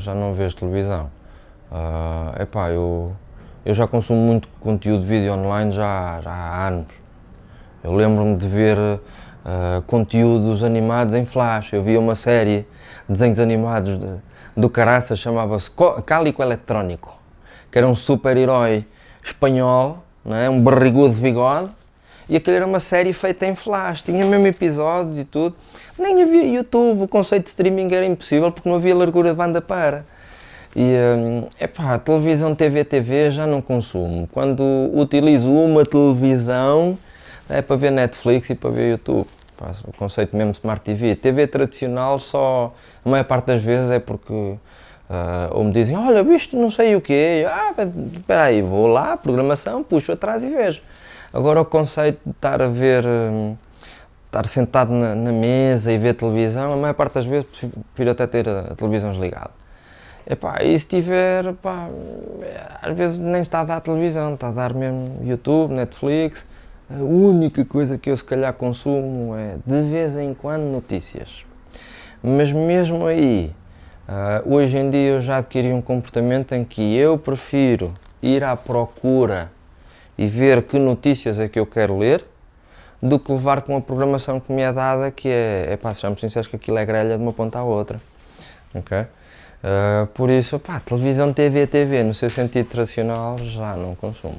já não vejo televisão. Uh, epá, eu, eu já consumo muito conteúdo de vídeo online já, já há anos. Eu lembro-me de ver uh, conteúdos animados em flash. Eu via uma série de desenhos animados de, do caraça, chamava-se Cálico Eletrónico, que era um super-herói espanhol, não é? um barrigudo de bigode, e aquilo era uma série feita em flash, tinha mesmo episódios e tudo. Nem havia YouTube, o conceito de streaming era impossível porque não havia largura de banda para. E, hum, epá, televisão, TV, TV já não consumo. Quando utilizo uma televisão é para ver Netflix e para ver YouTube. O conceito mesmo Smart TV. TV tradicional só, a maior parte das vezes é porque uh, ou me dizem, olha, visto não sei o quê, ah, espera aí, vou lá, programação, puxo atrás e vejo. Agora o conceito de estar a ver, hum, estar sentado na, na, mesa e ver televisão, a maior parte das vezes prefiro até ter a, televisão desligada. Epá, e se tiver, pá, às vezes nem está a dar televisão, está a dar mesmo YouTube, Netflix. A única coisa que eu se calhar consumo é de vez em quando notícias. Mas mesmo aí, uh, hoje em dia eu já adquiri um comportamento em que eu prefiro ir à procura e ver que notícias é que eu quero ler, do que levar com a programação que me é dada, que é, é pá, sejamos sinceros que aquilo é grelha de uma ponta à outra. ok? Uh, por isso, pá, televisão, TV, TV, no seu sentido tradicional, já não consumo.